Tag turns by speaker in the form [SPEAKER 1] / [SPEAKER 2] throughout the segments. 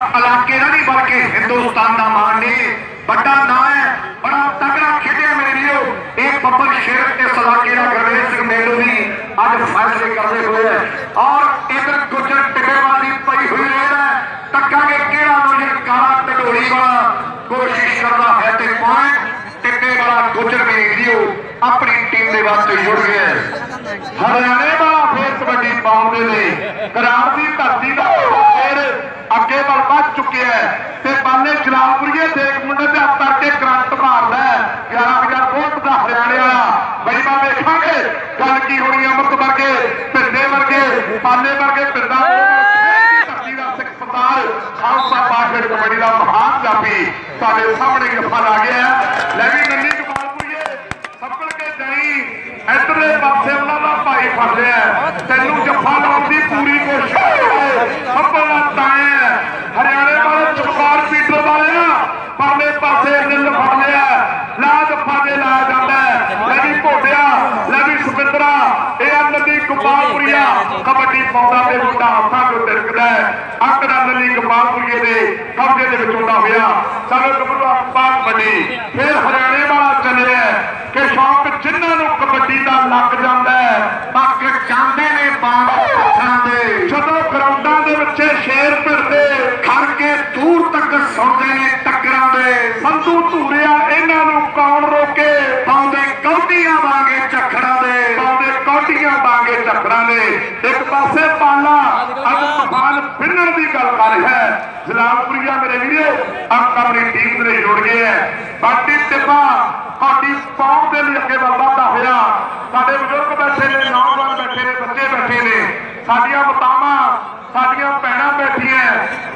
[SPEAKER 1] ਇਲਾਕੇ ਦਾ ਨਹੀਂ ਬਲਕਿ ਹਿੰਦੁਸਤਾਨ ਦਾ ਮਾਣ ਨੇ ਵੱਡਾ ਨਾਂ ਹੈ ਬੜਾ ਤਕੜਾ ਖੇਡਿਆ ਮੇਰੇ ਵੀਰੋ ਇਹ ਬੱਬਰ ਸ਼ੇਰ ਤੇ ਇਲਾਕੇ ਦਾ ਗੁਰਵੇਲ ਸਿੰਘ ਮੇਲੂ ਵੀ ਅੱਜ ਫੈਸਲੇ ਕਰਦੇ ਹੋਏ ਹੈ ਔਰ ਇਧਰ ਗੁੱਜਰ ਟਿੱਬੇਵਾਲ ਦੀ ਪਈ ਹੋਈ ਰੇਡ ਹੈ ਤੱਕਾਂਗੇ ਕਿਹੜਾ ਨੌਜਵਾਨ ਕਾਲਾ ਢਡੋਲੀ ਵਾਲਾ ਕੋਸ਼ਿਸ਼ ਕਰਦਾ ਹੈ ਤੇ ਪੁਆਇੰਟ ਟਿੱਬੇ ਵਾਲਾ ਗੁੱਜਰ ਮੇਰੇ ਵੀਰੋ ਆਪਣੀ ਟੀਮ ਦੇ ਵਾਸਤੇ ਜੁੜ ਗਿਆ ਹੈ। ਹਰਿਆਣੇ ਵਾਲਾ ਫੇਰ ਕਬੱਡੀ ਪਾਉਂਦੇ ਨੇ ਕਰਾਰ ਦੀ ਧਰਤੀ ਦਾ ਫੇਰ ਅੱਗੇ ਵੱਲ ਵੱਧ ਚੁੱਕਿਆ ਤੇ ਬਾਲੇ ਜਲਾਲਪੁਰੀਏ ਦੇਖ ਮੁੰਡੇ ਤੇ ਹੱਥ ਕਰਕੇ ਕਰੰਟ ਮਾਰਦਾ 11000 ਵੋਲਟ ਦਾ ਹਰਿਆਣੇ ਵਾਲਾ। ਬਈ ਮੈਂ ਗੱਲ ਕੀ ਹੋਣੀ ਅਮਰਤ ਵਰਗੇ, ਪਿੰਡੇ ਵਰਗੇ ਪਾਲੇ ਵਰਗੇ ਪਿੰਡਾਂ ਖਾਲਸਾ ਪਾਖੜ ਕਬੱਡੀ ਦਾ ਮਹਾਨ ਜਾਪੀ। ਤੁਹਾਡੇ ਸਾਹਮਣੇ ਗੱਫਾ ਲਾ ਗਿਆ ਲੈ ਵੀ ਨੰਨੀ ਜਮਾਲਪੁਰੀਏ ਸੱਪੜ ਕੇ ਜਾਈ, ਇਧਰਲੇ ਪਾਸੇ ਉਹਨਾਂ ਦਾ ਭਾਈ ਫੜ ਲਿਆ ਤੈਨੂੰ ਜੱਫਾ ਲਾਉਣ ਦੀ ਪੂਰੀ ਕੋਸ਼ਿਸ਼ ਹੈ ਸੱਪੜ ਦਾ ਤਾਇਆ ਹਰਿਆਣੇ ਵਾਲੇ ਚਮਕਾਰ ਪੀਟਰ ਵਾਲੇ ਨਾ ਪਰਲੇ ਪਾਸੇ ਨਿੱਲ ਫੜ ਲਿਆ ਲਾ ਜੱਫਾ ਦੇ ਲਾ ਜਾਂਦਾ ਹੈ। ਲੈ ਵੀ ਭੋਟਿਆ ਲੈ ਵੀ ਸੁਪਿੰਦਰਾ ਇਹ ਆ ਨਦੀ ਗੋਪਾਲਪੁਰੀਆ ਕਬੱਡੀ ਪਾਉਂਦਾ ਤੇ ਮੁੰਡਾ ਹੱਥਾਂ ਤੋਂ ਤਿਰਕਦਾ ਹੈ ਅੰਕੜਾ ਨਦੀ ਗੋਪਾਲਪੁਰੀਏ ਦੇ ਕਬਜੇ ਦੇ ਵਿੱਚ ਹੁੰਦਾ ਹੋਇਆ ਚਲੋ ਗੱਭਰੂ ਆਪਾਂ ਕਬੱਡੀ ਫਿਰ ਹਰਿਆਣੇ ਵਾਲਾ ਚੱਲਿਆ ਕਿ ਸ਼ੌਕ ਜਿਨ੍ਹਾਂ ਨੂੰ ਕਬੱਡੀ ਦਾ ਲੱਗ ਜਾਂਦਾ ਹੈ ਪੱਕ ਜਾਂਦੇ ਨੇ ਬਾਣ ਪੱਥਰਾਂ ਦੇ ਜਦੋਂ ਗਰਾਊਂਡਾਂ ਦੇ ਵਿੱਚ ਸ਼ੇਰ ਭਿੜਦੇ ਖੜ ਕੇ ਦੂਰ ਤੱਕ ਸੁਣਦੇ ਨੇ ਟੱਕਰਾਂ ਦੇ, ਸੰਧੂ ਧੂਰਿਆ ਇਹਨਾਂ ਨੂੰ ਕੌਣ ਰੋਕੇ? ਪਾਉਂਦੇ ਕੌਡੀਆਂ ਵਾਂਗੇ ਝੱਖੜਾਂ ਦੇ। ਪਾਉਂਦੇ ਕੌਡੀਆਂ ਵਾਂਗੇ ਝੱਖੜਾਂ ਦੇ। ਇੱਕ ਪਾਸੇ ਪਾਲਾ ਅੱਜ ਤੂਫਾਨ ਕਰ ਹੈ। ਜਲਾਲਪੁਰੀਆ ਮੇਰੇ ਵੀਰੋ ਅੰਕ ਆਪਣੀ ਟੀਮ ਦੇ ਜੁੜ ਗਏ ਹੈ। ਬਾਟੀ ਟਿੱਬਾ ਸਾਡੀ ਕੌਮ ਦੇ ਲਈ ਅੱਗੇ ਵਾਧਾ ਹੋਇਆ। ਸਾਡੇ ਬਜ਼ੁਰਗ ਬੈਠੇ ਨੇ, ਨੌਜਵਾਨ ਬੈਠੇ ਨੇ, ਬੱਚੇ ਬੈਠੇ ਨੇ। ਸਾਡੀਆਂ ਮਾਤਾਵਾਂ, ਸਾਡੀਆਂ ਭੈਣਾਂ ਬੈਠੀਆਂ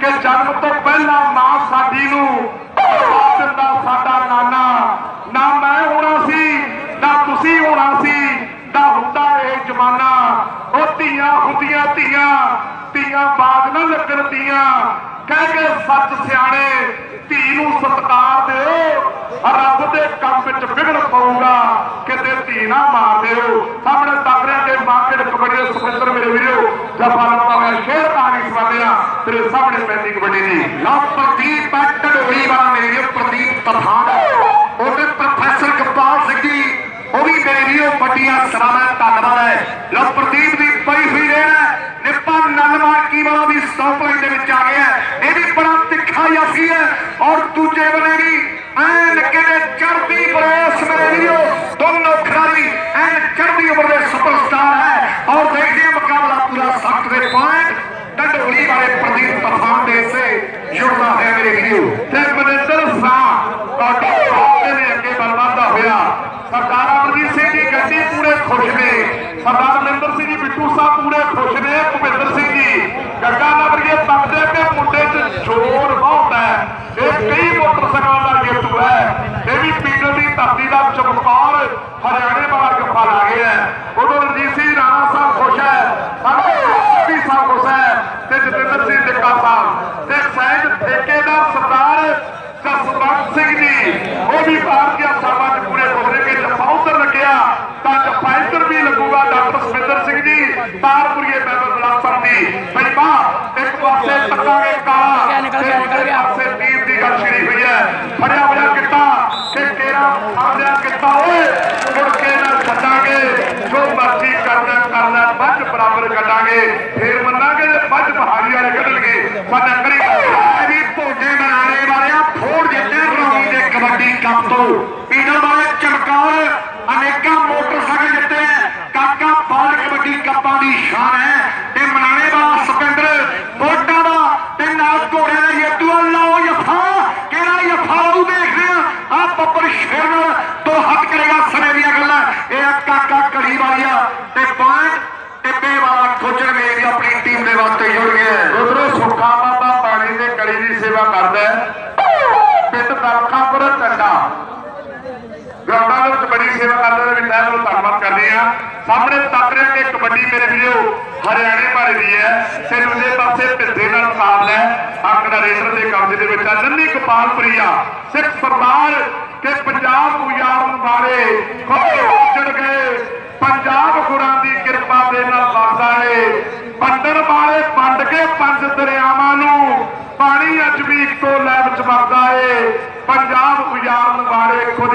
[SPEAKER 1] ਕਿ ਜਨਮ ਤੋਂ ਪਹਿਲਾਂ ਮਾਂ ਸਾਡੀ ਨੂੰ ਜਵਾਬ ਦਿੰਦਾ ਸਾਡਾ ਨਾਨਾ ਨਾ ਮੈਂ ਹੋਣਾ ਸੀ ਨਾ ਤੁਸੀਂ ਹੋਣਾ ਸੀ ਨਾ ਹੁੰਦਾ ਇਹ ਜ਼ਮਾਨਾ ਉਹ ਧੀਆਂ ਹੁੰਦੀਆਂ ਧੀਆਂ ਧੀਆਂ ਬਾਗ ਨਾ ਲੱਗਣ ਦੀਆਂ ਕਹਿ ਕੇ ਸੱਚ ਸਿਆਣੇ, ਧੀ ਨੂੰ ਸਤਕਾਰ ਦਿਓ, ਰੱਬ ਦੇ ਕੰਮ ਵਿੱਚ ਵਿਗੜ ਪਊਗਾ, ਕਿਤੇ ਧੀ ਨਾ ਮਾਰ ਦਿਓ। ਸਾਹਮਣੇ ਤੱਕ ਰਿਹਾ ਕਿ ਮਾਰਕੀਟ ਕਬੱਡੀ ਦੇ ਮੇਰੇ ਵੀਰੋ, ਜਫਾ ਲਾਉਂਦਾ ਹੋਇਆ ਸ਼ੇਰ ਕਹਾਣੀ ਸਵਾਲਿਆ ਤੇਰੇ ਸਾਹਮਣੇ ਪੈਂਦੀ ਕਬੱਡੀ ਦੀ। ਲਓ ਪ੍ਰਦੀਪ ਢਡੋਲੀ ਵਾਲਾ ਮੇਰੇ ਪ੍ਰਦੀਪ ਤਫਾਨ ਉਹਦੇ ਪ੍ਰੋਫੈਸਰ ਕਪਾਲ ਸਿੰਘ ਜੀ, ਉਹ ਵੀ ਮੇਰੇ ਵੀਰੋ, ਵੱਡੀਆਂ ਸਰਾਣਾ ਧੰਨਵਾਦ ਹੈ। ਲਓ ਪ੍ਰਦੀਪ ਨਿੱਪਾ ਵਾਲਾ ਵੀ ਸਟਾਪ ਲਾਈਨ ਦੇ ਵਿੱਚ ਆ ਗਿਆ ਇਹ ਵੀ ਬੜਾ ਤਿੱਖਾ ਯਾਸੀ ਹੈ। ਔਰ ਦੂਜੇ ਬਨੇ ਵੀ ਐਨ ਕਿਤੇ ਚੜਦੀ ਬਰੇਸ ਮੇਰੇ ਵੀਰੋ, ਦੋਨੋਂ ਖਿਡਾਰੀ ਐਨ ਚੜਦੀ ਉਮਰ ਦੇ ਸੁਪਰਸਟਾਰ ਹੈ। ਔਰ ਦੇਖਦੇ ਹਾਂ ਮੁਕਾਬਲਾ ਪੂਰਾ ਸਖਤ ਦੇ ਪੁਆਇੰਟ ਡੰਡੋਲੀ ਵਾਲੇ ਪ੍ਰਦੀਪ ਤੂਫਾਨ ਦੇ ਸੇ ਜੁੜਦਾ ਹੈ ਮੇਰੇ ਵੀਰੋ। ਤੇ ਮਨਿੰਦਰ ਸਾਹ ਕਾਟੇ ਦੇ ਅੱਗੇ ਬਲਵਾਦਾ ਹੋਇਆ? ਸਰਦਾਰ ਅਮਰਜੀਤ ਸਿੰਘ ਦੀ ਗੱਡੀ ਪੂਰੇ ਖੁਸ਼ ਨੇ। ਸਰਦਾਰ ਮਨਿੰਦਰ ਸਿੰਘ ਜੀ ਬਿੱਟੂ ਸਾਹਿਬ ਪੂਰੇ ਖੁਸ਼ ਨੇ ਭੁਪਿੰਦਰ ਸਿੰਘ ਜੀ ਗੱਗਾ ਨਗਰੀਏ ਤੱਕਦੇ ਤੇ ਮੁੰਡੇ 'ਚ ਜੋਰ ਬਹੁਤ ਹੈ ਇਹ ਕਈ ਮੋਟਰਸਾਈਕਲਾਂ ਦਾ ਜੇਤੂ ਹੈ ਇਹ ਵੀ ਪੀਟਰ ਦੀ ਧਰਤੀ ਦਾ ਚਮਕੌਰ ਹਰਿਆਣੇ ਵਾਲਾ ਗੱਫਾ ਲਾ ਗਿਆ ਹੈ ਉਦੋਂ ਰਣਜੀਤ ਸਿੰਘ ਰਾਣਾ ਸਾਹਿਬ ਖੁਸ਼ ਹੈ ਸਾਡੇ ਵੀ ਸਾਹਿਬ ਖੁਸ਼ ਹੈ ਤੇ ਟਿੱਕਾ ਸਾਹਿਬ ਤੇ ਸਹਿਜ ਠੇਕੇਦਾਰ ਸਰਦਾਰ ਜਸਵੰਤ ਸਿੰਘ ਜੀ ਉਹ ਵੀ ਭਾਰਤੀ ਚ ਪੂਰੇ ਨੇ ਕਿ ਜੱਫਾ ਉੱਧਰ ਲੱਗਿਆ ਤਾਂ ਜੱਫਾ ਇੱਧਰ ਵੀ ਲੱਗੂਗਾ ਡਾਕਟਰ ਸੁਖਿੰਦਰ ਸਿੰਘ ਜੀ ਤਾਰਪੁਰੀਏ ਮੈਂਬਰ ਬਲਾਸਰ ਦੀ ਬਈ ਬਾ ਇੱਕ ਪਾਸੇ ਤੱਕਾਂਗੇ ਕਾਲਾ
[SPEAKER 2] ਨਿਕਲ ਗਿਆ।
[SPEAKER 1] ਪਾਸੇ ਤੀਰ ਦੀ ਗੱਲ ਛਿੜੀ ਹੋਈ ਹੈ ਫੜਿਆ ਹੋਇਆ ਕਿੱਤਾ ਕਿ ਤੇਰਾ ਆਂਦਿਆ ਕਿੱਤਾ ਓਏ ਮੁੜ ਕੇ ਨਾ ਛੱਡਾਂਗੇ ਜੋ ਮਰਜ਼ੀ ਕਰਨਾ ਕਰਨਾ ਵੱਜ ਬਰਾਬਰ ਫੇਰ ਮੰਨਾਂਗੇ ਜੇ ਵੱਜ ਪਹਾੜੀ ਵਾਲੇ ਕੱਢਣਗੇ ਪਰ ਨਕਰੀ ਇਹ ਵੀ ਭੋਜੇ ਬਣਾਣੇ ਵਾਲਿਆ ਫੋੜ ਜਿੱਤੇ ਰੌਣੀ ਦੇ ਕਬੱਡੀ ਕੱਪ ਤੋਂ ਪੀਡਲ ਵਾਲੇ ਚਮਕੌਰ ਅਨੇਕਾਂ ਮੋਟਰਸਾਈਕਲ ਜਿੱਤੇ ਹੈ। ਕਾਕਾ ਬਾਲ ਕਬੱਡੀ ਕੱਪਾਂ ਦੀ ਸ਼ਾਨ ਹੈ ਤੇ ਮਨਾਣੇ ਵਾਲਾ ਸੁਪਿੰਦਰ ਬੋਟਾਂ ਦਾ ਤੇ ਨਾਲ ਘੋੜਿਆਂ ਦਾ ਜੇਤੂ ਲਾਓ ਯਫਾ ਕਿਹੜਾ ਯਫਾ ਉਹ ਦੇਖ ਰਿਹਾ ਆ ਬੱਬਰ ਸ਼ੇਰ ਨਾਲ ਤੋਂ ਹੱਟ ਕਰੇਗਾ ਸਮੇਂ ਦੀਆਂ ਗੱਲਾਂ ਇਹ ਆ ਕਾਕਾ ਕੜੀ ਵਾਲਿਆ ਤੇ ਪੁਆਇੰਟ ਟਿੱਬੇ ਮੇਰੀ ਆਪਣੀ ਟੀਮ ਦੇ ਵਾਸਤੇ ਜੁੜ ਉਧਰੋਂ ਸੁੱਖਾ ਬਾਬਾ ਪਾਣੀ ਦੇ ਕੜੀ ਦੀ ਸੇਵਾ ਕਰਦਾ ਹੈ। ਪਿੰਡ ਦਲਖਾਪੁਰ ਟੰਡਾ। ਗਰਾਊਂਡਾਂ ਦੇ ਵਿੱਚ ਬੜੀ ਸੇਵਾ ਕਰਦੇ ਨੇ, ਵੀ ਤਹਿ ਦਿਲੋਂ ਧੰਨਵਾਦ ਕਰਦੇ ਆ ਸਾਹਮਣੇ ਤੱਕ ਰਿਹਾ ਕਿ ਕਬੱਡੀ ਮੇਰੇ ਵੀਰੋ, ਹਰਿਆਣੇ ਬਾਰੇ ਦੀ ਹੈ। ਤੇ ਦੂਜੇ ਪਾਸੇ ਭਿੱਦੇ ਨਾਲ ਮੁਕਾਬਲਾ ਹੈ। ਅੰਕੜਾ ਰੇਡਰ ਦੇ ਕਬਜ਼ੇ ਦੇ ਵਿੱਚ ਆ। ਨੰਨੀ ਗੋਪਾਲਪੁਰੀਆ ਸਿੱਖ ਸਰਦਾਰ ਕਿ ਪੰਜਾਬ ਉਜਾੜਨ ਵਾਲੇ ਖੋਏ ਗਏ। ਪੰਜਾਬ ਗੁਰਾਂ ਦੀ ਕਿਰਪਾ ਦੇ ਨਾਲ ਵਸਦਾ ਏ ਪੰਡਰ ਵਾਲੇ ਵੰਡ ਕੇ ਪੰਜ ਦਰਿਆਵਾਂ ਨੂੰ ਪਾਣੀ ਅੱਜ ਵੀ ਇੱਕੋ ਲੈਬ ਚ ਵਰਦਾ ਏ ਪੰਜਾਬ ਉਜਾੜਨ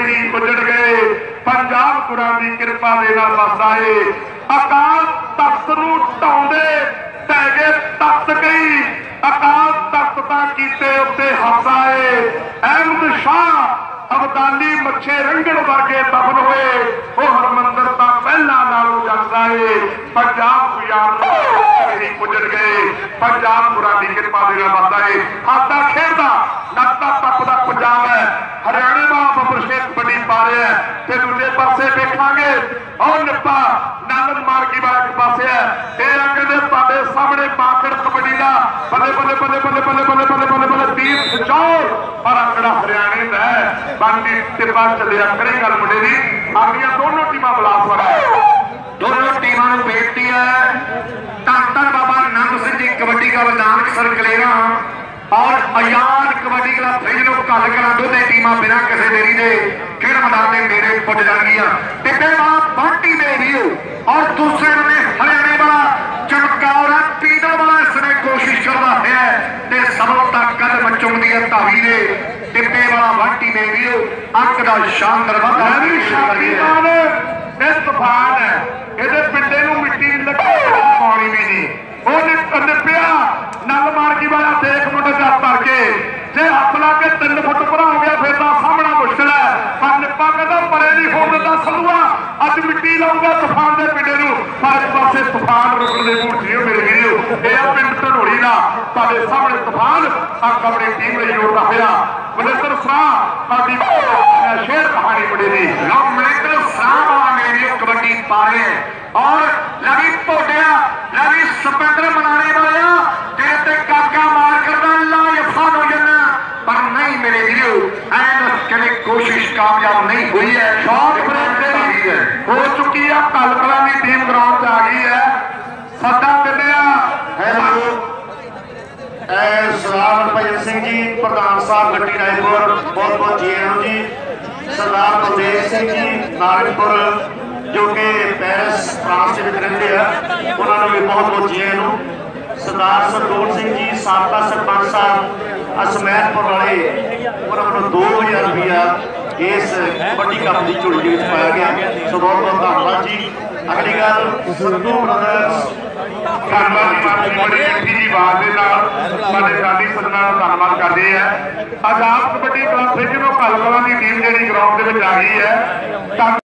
[SPEAKER 1] ਵਾਲੇ ਖੁਦ ਗਏ। ਪੰਜਾਬ ਗੁਰਾਂ ਦੀ ਕਿਰਪਾ ਦੇ ਨਾਲ ਵਸਦਾ ਏ। ਅਕਾਲ ਤਖਤ ਨੂੰ ਢਾਉਂਦੇ ਢਹਿ ਗਏ ਤਖਤ ਗਈ ਅਕਾਲ ਤਖਤ ਤਾਂ ਕੀਤੇ ਉੱਤੇ ਹੱਸਦਾ ਏ। ਅਹਿਮਦ ਸ਼ਾਹ ਅਬਦਾਲੀ ਮੱਛੇ ਰੰਗਣ ਵਰਗੇ ਦਫਨ ਹੋਏ। ਉਹ ਹਰਮੰਦਰ ਤਾਂ ਪਹਿਲਾਂ ਨਾਲੋਂ ਜਾਂਦਾ ਏ। ਪੰਜਾਬ ਉਜਾੜਨ ਵਾਲੇ ਹੀ ਉੱਜੜ ਗਏ। ਪੰਜਾਬ ਪੁਰਾ ਦੀ ਕਿਰਪਾ ਦੇ ਨਾਲ ਵਸਦਾ ਏ। ਹਾਦਾ ਖੇਡਦਾ ਨੱਤਾ ਤੱਕਦਾ ਪੰਜਾਬ ਹੈ ਹਰਿਆਣੇ ਦਾ ਬੱਬਰ ਸ਼ੇਖ ਪਾ ਰਿਹਾ ਤੇ ਦੂਜੇ ਪਾਸੇ ਵੇਖਾਂਗੇ। ਉਹ ਨਿੱਪਾ। ਨੰਦਨ ਮਾਰਕੀ ਵਾਲਾ ਇੱਕ ਪਾਸੇ ਹੈ। ਇਹ ਆ ਕਹਿੰਦੇ ਤੁਹਾਡੇ ਸਾਹਮਣੇ ਪਾਕੜ ਕਬੱਡੀ ਦਾ। ਬੱਲੇ ਬੱਲੇ ਬੱਲੇ ਬੱਲੇ ਬੱਲੇ ਬੱਲੇ ਬੱਲੇ ਬੱਲੇ ਬੱਲੇ ਤੀਰ ਖਿਚਾਓ ਪਰ ਅੰਕੜਾ ਹਰਿਆਣੇ ਦਾ ਬਾਕੀ ਟਿੱਪਾ ਚੱਲਿਆ ਕਰੇ ਗੱਲ ਮੁੰਡੇ ਦੀ। ਆਪਣੀਆਂ ਦੋਨੋਂ ਟੀਮਾਂ ਬਲਾਸਵਰ ਹੈ। ਦੋਨੋਂ ਟੀਮਾਂ ਨੂੰ ਬੇਨਤੀ ਹੈ। ਧੰਨ ਧੰਨ ਬਾਬਾ ਨੰਦ ਸਿੰਘ ਜੀ, ਕਬੱਡੀ ਦਾ ਨਾਨਕ ਸਰ ਔਰ ਆਜ਼ਾਦ ਕਬੱਡੀ ਕਲੱਬ ਫ੍ਰਿਜ ਨੂੰ ਕੱਲ ਕਰਾਂ ਦੋਨੇ ਟੀਮਾਂ ਬਿਨਾਂ ਕਿਸੇ ਦੇਰੀ ਦੇ ਖੇਡ ਮੈਦਾਨ ਦੇ ਨੇੜੇ ਪੁੱਜ ਜਾਣਗੀਆਂ ਟਿੱਬੇ ਵਾਲਾ ਬੰਟੀ ਦੇ ਵੀਓ ਔਰ ਦੂਸਰੇ ਨੇ ਹਰਿਆਣੇ ਵਾਲਾ ਚਮਕੌਰ ਪੀਟਰ ਵਾਲਾ ਇਸ ਨੇ ਕੋਸ਼ਿਸ਼ ਕਰਦਾ ਹੈ ਤੇ ਸਭੋਂ ਤੱਕ ਕਦਮ ਚੁੰਮਦੀ ਹੈ ਧਾਵੀ ਦੇ ਟਿੱਬੇ ਵਾਲਾ ਬੰਟੀ ਦੇ ਵੀਓ ਅੰਕ ਦਾ ਸ਼ਾਨਦਾਰ ਵਾਧਾ ਵੀ ਸ਼ਾਕੀਮਾਨ ਇਹ ਤੂਫਾਨ ਹੈ ਇਹਦੇ ਪਿੰਡੇ ਨੂੰ ਮਿੱਟੀ ਲੱਗੀ ਪਾਣੀ ਵੀ ਨਹੀਂ ਉਹਨੇ ਕੰਨਪਿਆ ਨਲ ਮਾਰਗੀ ਵਾਲਾ ਦੇਖ ਮੁੰਡੇ ਦਾ ਤਰ ਕੇ ਜੇ ਹੱਥ ਲਾ ਕੇ 3 ਫੁੱਟ ਭਰਾ ਹੋ ਗਿਆ ਫਿਰ ਤਾਂ ਸਾਹਮਣਾ ਮੁਸ਼ਕਲ ਹੈ ਪਰ ਨਿੱਪਾ ਕਹਿੰਦਾ ਪਰੇ ਨਹੀਂ ਹੋਣ ਦਿੰਦਾ ਸੰਧੂਆ ਅੱਜ ਮਿੱਟੀ ਲਾਊਗਾ ਤੂਫਾਨ ਦੇ ਪਿੰਡੇ ਨੂੰ ਪਰ ਇੱਕ ਪਾਸੇ ਤੂਫਾਨ ਦੇ ਮੂਡ ਮੇਰੇ ਵੀਰੋ। ਇਹ ਆ ਪਿੰਡ ਢੋੜੀ ਦਾ। ਤੁਹਾਡੇ ਸਾਹਮਣੇ ਤੂਫਾਨ ਆ ਆਪਣੀ ਟੀਮ ਲਈ ਜੋੜਦਾ ਹੋਇਆ। ਮਨਿੰਦਰ ਸਾਹ ਸਾਡੀ ਸ਼ੇਰ ਕਹਾਣੀ ਬੜੀ ਦੀ ਲਓ ਮਨਿੰਦਰ ਸਾਹ ਆ ਮੇਰੇ ਕਬੱਡੀ ਪਾ ਰਹੇ ਹੈ ਔਰ ਲਵੀ ਭੋਟਿਆ ਲਵੀ ਸਪੈਂਦਰ ਮਨਾਣੇ ਵਾਲਿਆ ਤੇਰੇ ਤੇ ਕਾਕਾ ਮਾਰ ਕਰਦਾ ਲਾ ਯਫਾਨ ਹੋ ਜਾਣਾ ਪਰ ਨਹੀਂ ਮੇਰੇ ਵੀਰੋ ਐਨ ਕਦੇ ਕੋਸ਼ਿਸ਼ ਕਾਮਯਾਬ ਨਹੀਂ ਹੋਈ ਹੈ ਸ਼ਾਟ ਬ੍ਰੇਕ ਤੇਰੀ ਹੋ ਚੁੱਕੀ ਆ ਕਲਕਲਾਂ ਦੀ ਟੀਮ ਗਰਾਊਂਡ 'ਚ ਆ ਗਈ ਹੈ ਸੱਦਾ ਦਿੰਦਿਆ
[SPEAKER 2] ਹੈਲੋ ਐ ਸਰਦਾਰ ਭਜਨ ਸਿੰਘ ਜੀ ਪ੍ਰਧਾਨ ਸਾਹਿਬ ਗੱਟੀ ਰਾਏਪੁਰ, ਬਹੁਤ ਬਹੁਤ ਜੀ ਆਇਆਂ ਜੀ। ਸਰਦਾਰ ਬਲਦੇਵ ਸਿੰਘ ਜੀ ਨਾਰਨਪੁਰ ਜੋ ਕਿ ਪੈਰਿਸ, ਫਰਾਂਸ ਦੇ ਵਿੱਚ ਰਹਿੰਦੇ ਆ, ਉਹਨਾਂ ਨੂੰ ਵੀ ਬਹੁਤ ਬਹੁਤ ਜੀ ਆਇਆਂ ਨੂੰ। ਸਰਦਾਰ ਸਰਦੂਲ ਸਿੰਘ ਜੀ, ਸਾਬਕਾ ਸਰਪੰਚ ਸਾਹਿਬ, ਅਸਮੈਤਪੁਰ ਵਾਲੇ, ਉਹਨਾਂ ਨੂੰ 2000 ਰੁਪਇਆ ਇਸ ਕਬੱਡੀ ਕੱਪ ਦੀ ਝੋਲੀ ਦੇ ਵਿੱਚ ਪਾਇਆ ਗਿਆ। ਸੋ ਬਹੁਤ ਬਹੁਤ ਧੰਨਵਾਦ ਜੀ। ਅਗਲੀ ਗੱਲ, ਸੰਧੂ ਬ੍ਰਦਰਸ
[SPEAKER 1] ਧੰਨਵਾਦ ਜੀ। ਜੀ ਆਵਾਜ਼ ਦੇ ਨਾਲ ਸਾਡੇ ਸਾਡੀ ਸਦਨਾ ਦਾ ਧੰਨਵਾਦ ਕਰਦੇ ਆ। ਆਜ਼ਾਦ ਕਬੱਡੀ ਕਲੱਬ ਫ੍ਰਿਜ ਨੂੰ ਕਲਕਲਾਂ ਦੀ ਟੀਮ ਜਿਹੜੀ ਗਰਾਊਂਡ ਦੇ ਵਿੱਚ ਆ ਗਈ ਹੈ